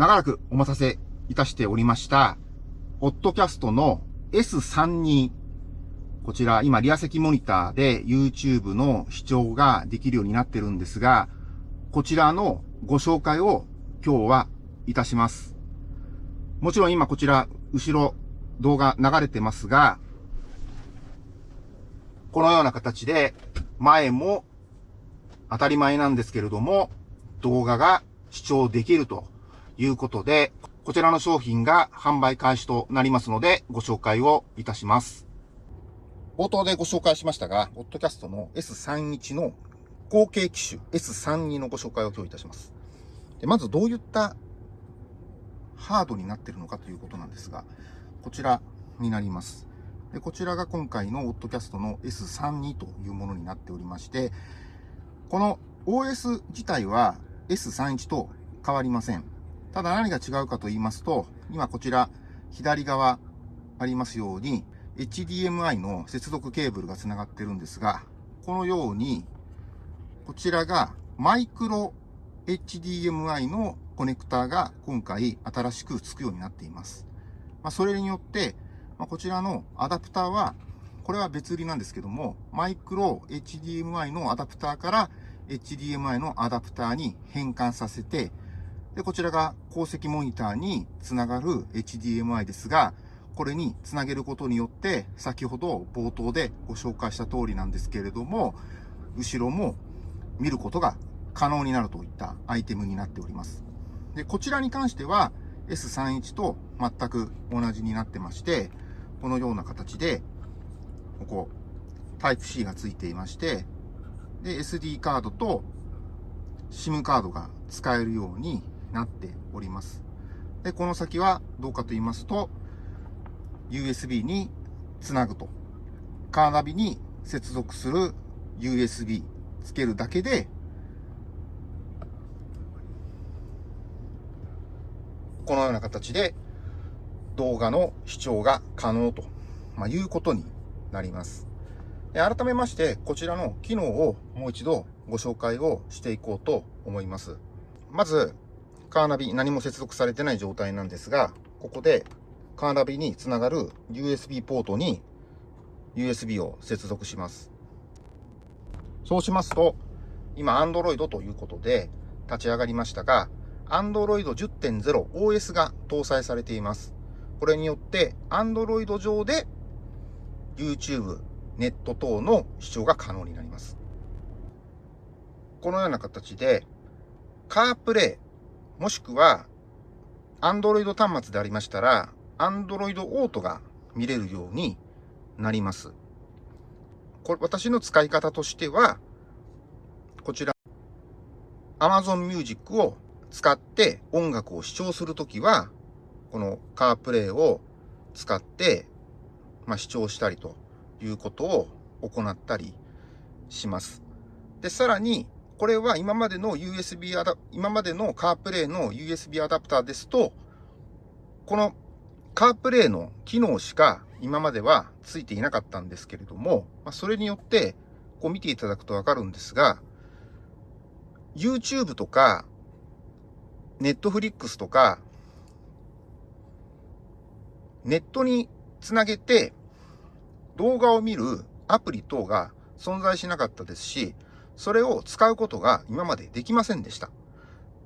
長らくお待たせいたしておりました、オッドキャストの S32。こちら、今、リア席モニターで YouTube の視聴ができるようになってるんですが、こちらのご紹介を今日はいたします。もちろん今こちら、後ろ動画流れてますが、このような形で前も当たり前なんですけれども、動画が視聴できるということで、こちらの商品が販売開始となりますので、ご紹介をいたします。冒頭でご紹介しましたが、オッドキャストの S31 の後継機種 S32 のご紹介を今日いたします。でまずどういったハードになっているのかということなんですが、こちらになります。でこちらが今回のオッドキャストの S32 というものになっておりまして、この OS 自体は S31 と変わりません。ただ何が違うかと言いますと、今こちら左側ありますように HDMI の接続ケーブルが繋がってるんですが、このようにこちらがマイクロ HDMI のコネクタが今回新しく付くようになっています。まあ、それによって、まあ、こちらのアダプターは、これは別売りなんですけども、マイクロ HDMI のアダプターから HDMI のアダプターに変換させて、で、こちらが鉱石モニターにつながる HDMI ですが、これにつなげることによって、先ほど冒頭でご紹介した通りなんですけれども、後ろも見ることが可能になるといったアイテムになっております。で、こちらに関しては S31 と全く同じになってまして、このような形で、ここ、タイプ C が付いていまして、で、SD カードと SIM カードが使えるようになっております。で、この先はどうかと言いますと、USB につなぐと。カーナビに接続する USB つけるだけでこのような形で動画の視聴が可能と、まあ、いうことになります。改めまして、こちらの機能をもう一度ご紹介をしていこうと思います。まず、カーナビ何も接続されてない状態なんですが、ここでカーナビにつながる USB ポートに USB を接続します。そうしますと、今 Android ということで立ち上がりましたが、Android 10.0 OS が搭載されています。これによって Android 上で YouTube、ネット等の視聴が可能になります。このような形で CarPlay もしくは Android 端末でありましたら Android Auto が見れるようになります。これ私の使い方としてはこちら Amazon Music を使って音楽を視聴するときは、このカープレイを使って、まあ、視聴したりということを行ったりします。で、さらに、これは今までの USB アダ、今までのカープレイの USB アダプターですと、このカープレイの機能しか今まではついていなかったんですけれども、ま、それによって、こう見ていただくとわかるんですが、YouTube とかネットフリックスとか、ネットにつなげて動画を見るアプリ等が存在しなかったですし、それを使うことが今までできませんでした。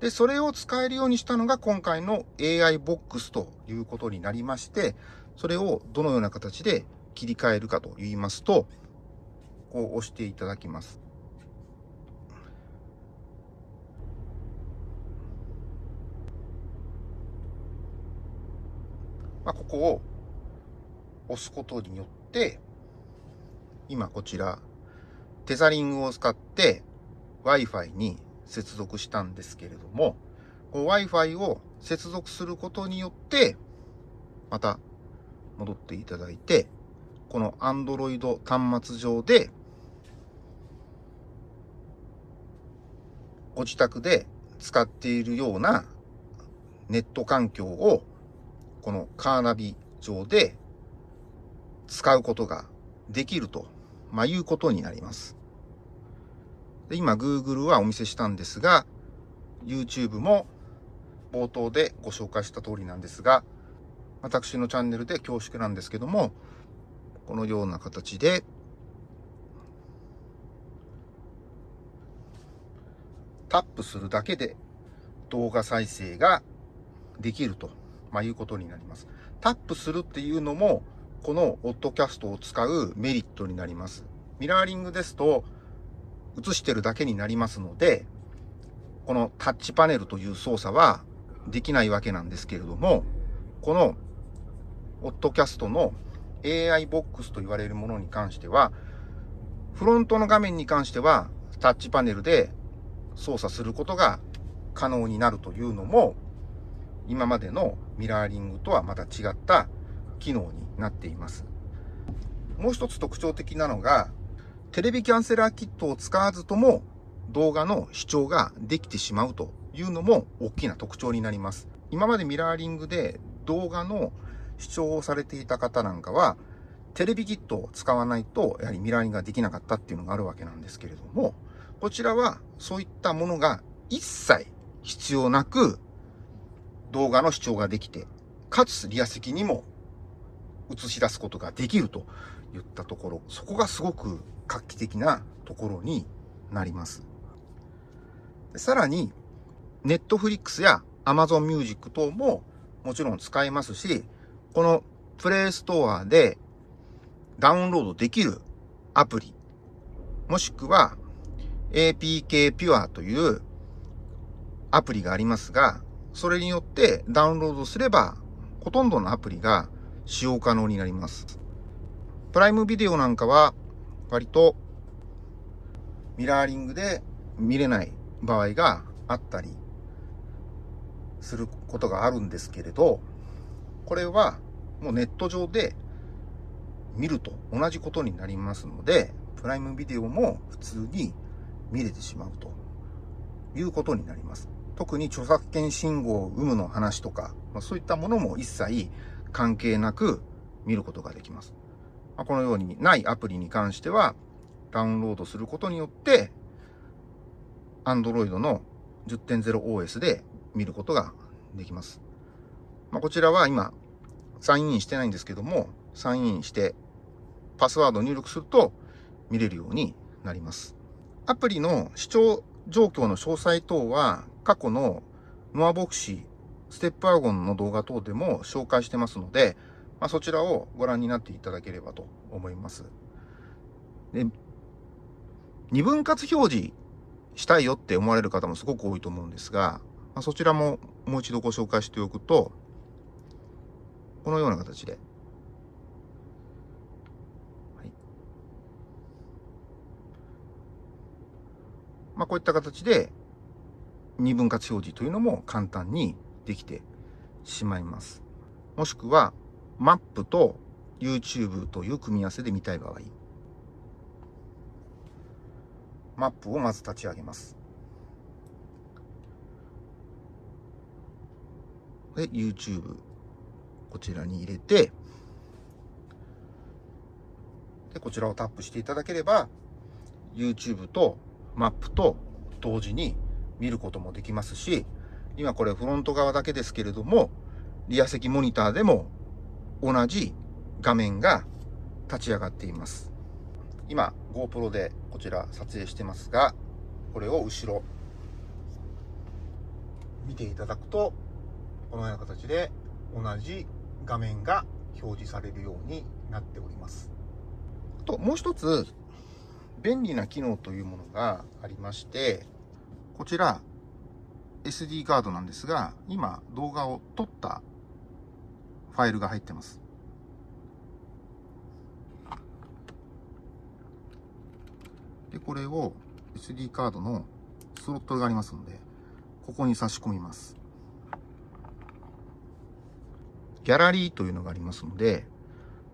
で、それを使えるようにしたのが今回の AI ボックスということになりまして、それをどのような形で切り替えるかと言いますと、こう押していただきます。まあ、ここを押すことによって、今こちら、テザリングを使って Wi-Fi に接続したんですけれども、Wi-Fi を接続することによって、また戻っていただいて、この Android 端末上で、ご自宅で使っているようなネット環境をこのカーナビ上で使うことができると、まあ、いうことになります。で今 Google はお見せしたんですが、YouTube も冒頭でご紹介した通りなんですが、私のチャンネルで恐縮なんですけども、このような形で、タップするだけで動画再生ができると、まあ、いうことになります。タップするっていうのも、このオッドキャストを使うメリットになります。ミラーリングですと、映してるだけになりますので、このタッチパネルという操作はできないわけなんですけれども、このオッドキャストの AI ボックスと言われるものに関しては、フロントの画面に関してはタッチパネルで操作することが可能になるというのも、今までのミラーリングとはまた違った機能になっています。もう一つ特徴的なのが、テレビキャンセラーキットを使わずとも動画の視聴ができてしまうというのも大きな特徴になります。今までミラーリングで動画の視聴をされていた方なんかは、テレビキットを使わないと、やはりミラーリングができなかったっていうのがあるわけなんですけれども、こちらはそういったものが一切必要なく動画の視聴ができて、かつリア席にも映し出すことができるといったところ、そこがすごく画期的なところになります。さらに、ネットフリックスや Amazon Music 等ももちろん使えますし、このプレイストアでダウンロードできるアプリ、もしくは APK Pure というアプリがありますが、それによってダウンロードすれば、ほとんどのアプリが使用可能になります。プライムビデオなんかは、割とミラーリングで見れない場合があったりすることがあるんですけれど、これはもうネット上で見ると同じことになりますので、プライムビデオも普通に見れてしまうということになります。特に著作権信号有無の話とか、ま、そういったものも一切関係なく見ることができます。ま、このようにないアプリに関しては、ダウンロードすることによって、Android の 10.0OS で見ることができます。まあ、こちらは今、サインインしてないんですけども、サインインして、パスワードを入力すると見れるようになります。アプリの視聴状況の詳細等は、過去のノアボクシー、ステップワゴンの動画等でも紹介してますので、まあ、そちらをご覧になっていただければと思います。で、二分割表示したいよって思われる方もすごく多いと思うんですが、まあ、そちらももう一度ご紹介しておくと、このような形で、まあ、こういった形で二分割表示というのも簡単にできてしまいます。もしくは、マップと YouTube という組み合わせで見たい場合、マップをまず立ち上げます。で、YouTube、こちらに入れて、で、こちらをタップしていただければ、YouTube とマップと同時に見ることもできますし、今これフロント側だけですけれども、リア席モニターでも同じ画面が立ち上がっています。今 GoPro でこちら撮影してますが、これを後ろ見ていただくと、このような形で同じ画面が表示されるようになっております。あと、もう一つ便利な機能というものがありまして、こちら SD カードなんですが、今動画を撮ったファイルが入ってます。で、これを SD カードのスロットがありますので、ここに差し込みます。ギャラリーというのがありますので、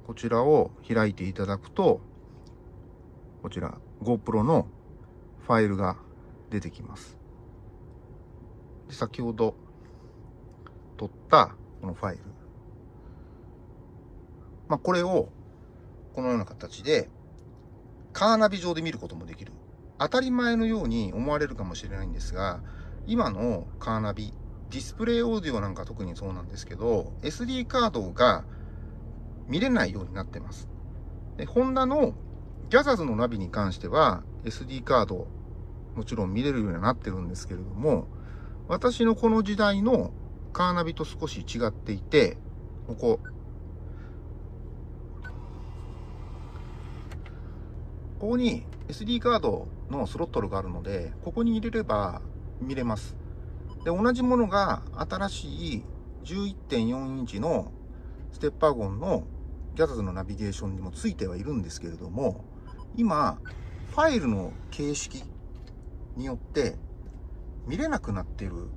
こちらを開いていただくと、こちら GoPro のファイルが出てきます。で先ほど撮ったこのファイル。まあ、これをこのような形でカーナビ上で見ることもできる。当たり前のように思われるかもしれないんですが、今のカーナビディスプレイオーディオなんか特にそうなんですけど、SD カードが見れないようになってます。で、ホンダのギャザーズのナビに関しては SD カードもちろん見れるようになってるんですけれども、私のこの時代のカーナビと少し違っていて、ここ、ここに SD カードのスロットルがあるので、ここに入れれば見れます。で、同じものが新しい11.4インチのステッパーゴンのギャザーズのナビゲーションにもついてはいるんですけれども、今、ファイルの形式によって見れなくなっている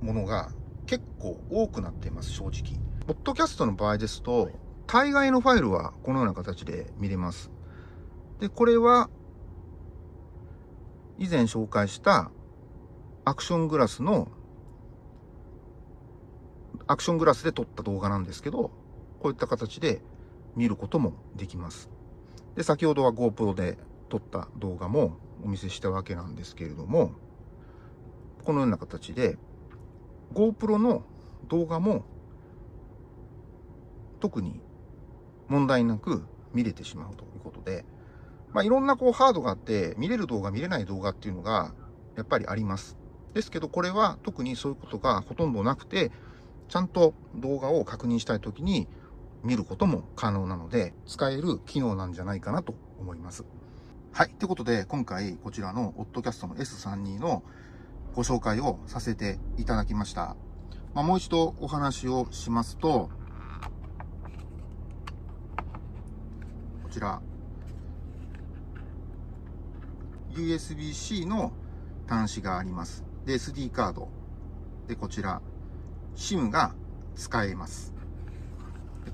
ものが結構多くなっています、正直。ポッドキャストの場合ですと、大概のファイルはこのような形で見れます。で、これは以前紹介したアクショングラスのアクショングラスで撮った動画なんですけど、こういった形で見ることもできます。で、先ほどは GoPro で撮った動画もお見せしたわけなんですけれども、このような形で GoPro の動画も特に問題なく見れてしまうということで、まあ、いろんなこうハードがあって見れる動画見れない動画っていうのがやっぱりあります。ですけどこれは特にそういうことがほとんどなくてちゃんと動画を確認したい時に見ることも可能なので、使える機能なんじゃないかなと思います。はい。ということで、今回こちらのオットキャストの S32 のご紹介をさせていただきました。まあ、もう一度お話をしますと、こちら、USB-C の端子があります。で、SD カード。で、こちら、SIM が使えます。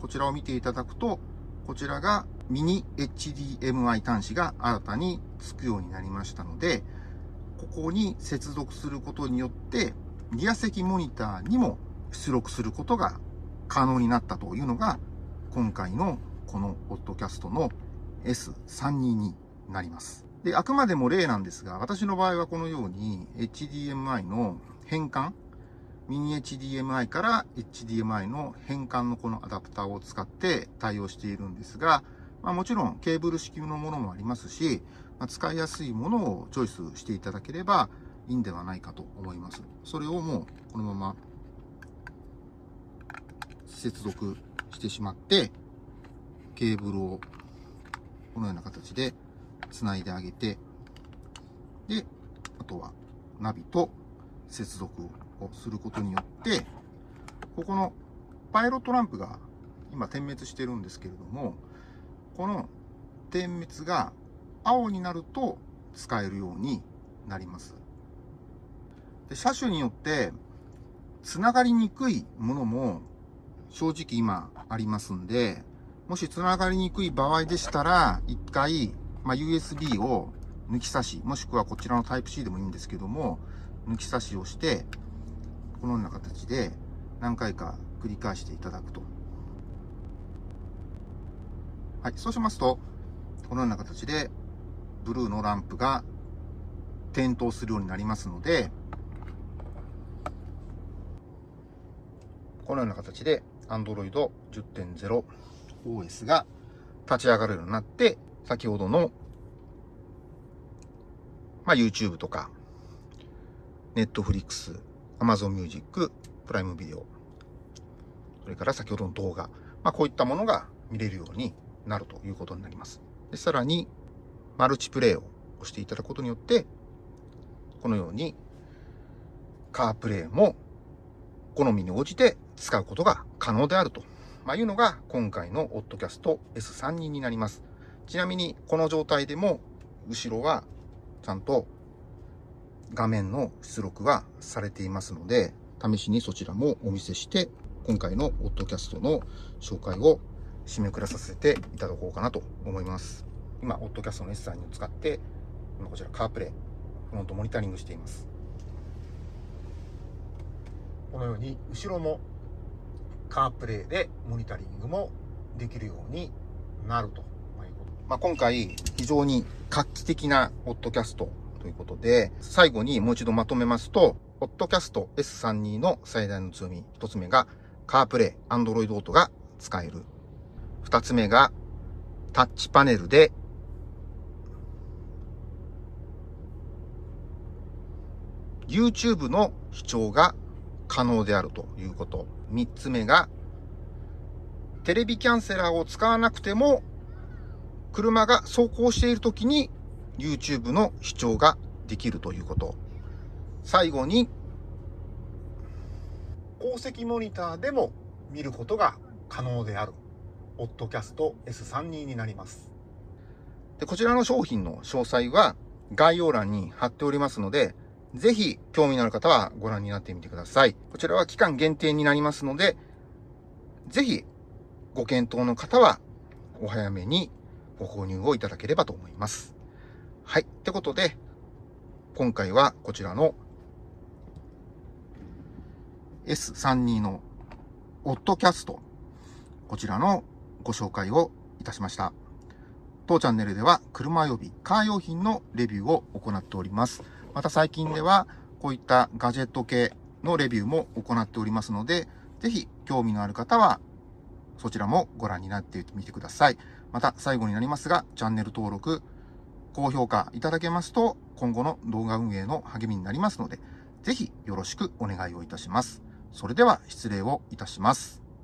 こちらを見ていただくと、こちらがミニ HDMI 端子が新たにつくようになりましたので、ここに接続することによって、リア席モニターにも出力することが可能になったというのが、今回のこのポッドキャストの S32 になります。で、あくまでも例なんですが、私の場合はこのように HDMI の変換、ミニ HDMI から HDMI の変換のこのアダプターを使って対応しているんですが、まあ、もちろんケーブル式のものもありますし、まあ、使いやすいものをチョイスしていただければいいんではないかと思います。それをもうこのまま接続してしまって、ケーブルをこのような形で繋いであげて、で、あとはナビと接続をすることによって、ここのパイロットランプが今点滅してるんですけれども、この点滅が青になると使えるようになります。で車種によって繋がりにくいものも正直今ありますんで、もし繋がりにくい場合でしたら、一回、まあ、USB を抜き差し、もしくはこちらの Type-C でもいいんですけども、抜き差しをして、このような形で何回か繰り返していただくと。はい、そうしますと、このような形でブルーのランプが点灯するようになりますので、このような形で Android 10.0 OS が立ち上がるようになって、先ほどの、まあ、YouTube とか、Netflix、Amazon Music、プライムビデオ、それから先ほどの動画、まあ、こういったものが見れるようになるということになります。でさらに、マルチプレイを押していただくことによって、このように、カープレイも好みに応じて使うことが可能であると、まあ、いうのが今回のオッドキャスト S32 になります。ちなみにこの状態でも後ろはちゃんと画面の出力はされていますので、試しにそちらもお見せして、今回のオッドキャストの紹介を締めくらさせていただこうかなと思います。今、オッドキャストの S さんを使って、今こちらカープレイ、フロントモニタリングしています。このように後ろもカープレイでモニタリングもできるようになると。まあ、今回非常に画期的なオッドキャストということで、最後にもう一度まとめますと、ポッドキャスト S32 の最大の強み、一つ目が、カープレイ、Android Auto が使える。二つ目が、タッチパネルで、YouTube の視聴が可能であるということ。三つ目が、テレビキャンセラーを使わなくても、車が走行している時に YouTube の視聴ができるということ。最後に、鉱石モニターでも見ることが可能である、オッドキャスト S32 になります。で、こちらの商品の詳細は概要欄に貼っておりますので、ぜひ興味のある方はご覧になってみてください。こちらは期間限定になりますので、ぜひご検討の方はお早めにご購入をいただければと思います。はい。ってことで、今回はこちらの S32 のオットキャスト、こちらのご紹介をいたしました。当チャンネルでは車予備、カー用品のレビューを行っております。また最近ではこういったガジェット系のレビューも行っておりますので、ぜひ興味のある方はそちらもご覧になってみてください。また最後になりますが、チャンネル登録、高評価いただけますと、今後の動画運営の励みになりますので、ぜひよろしくお願いをいたします。それでは失礼をいたします。